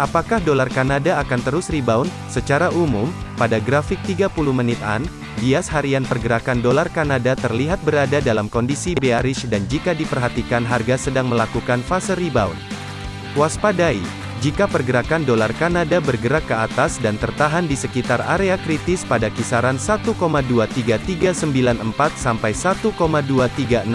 Apakah dolar Kanada akan terus rebound? Secara umum, pada grafik 30 menit an, bias harian pergerakan dolar Kanada terlihat berada dalam kondisi bearish dan jika diperhatikan harga sedang melakukan fase rebound. Waspadai, jika pergerakan dolar Kanada bergerak ke atas dan tertahan di sekitar area kritis pada kisaran 1,23394 sampai 1,23638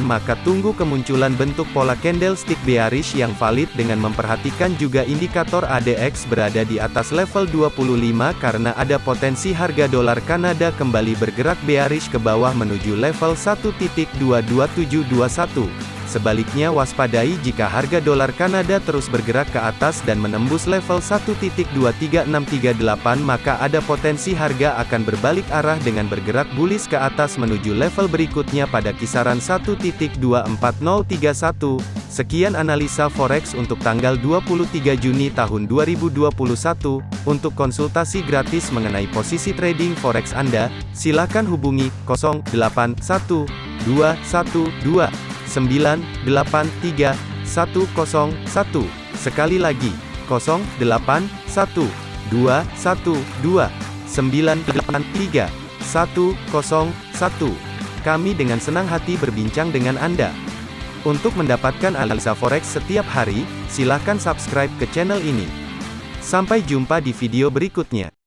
maka tunggu kemunculan bentuk pola candlestick bearish yang valid dengan memperhatikan juga indikator ADX berada di atas level 25 karena ada potensi harga dolar Kanada kembali bergerak bearish ke bawah menuju level 1.22721. Sebaliknya waspadai jika harga dolar Kanada terus bergerak ke atas dan menembus level 1.23638 maka ada potensi harga akan berbalik arah dengan bergerak bullish ke atas menuju level berikutnya pada kisaran 1.24031. Sekian analisa forex untuk tanggal 23 Juni tahun 2021. Untuk konsultasi gratis mengenai posisi trading forex Anda, silakan hubungi 081212 983 101. Sekali lagi, 081 212 983 101. Kami dengan senang hati berbincang dengan Anda. Untuk mendapatkan analisa forex setiap hari, silakan subscribe ke channel ini. Sampai jumpa di video berikutnya.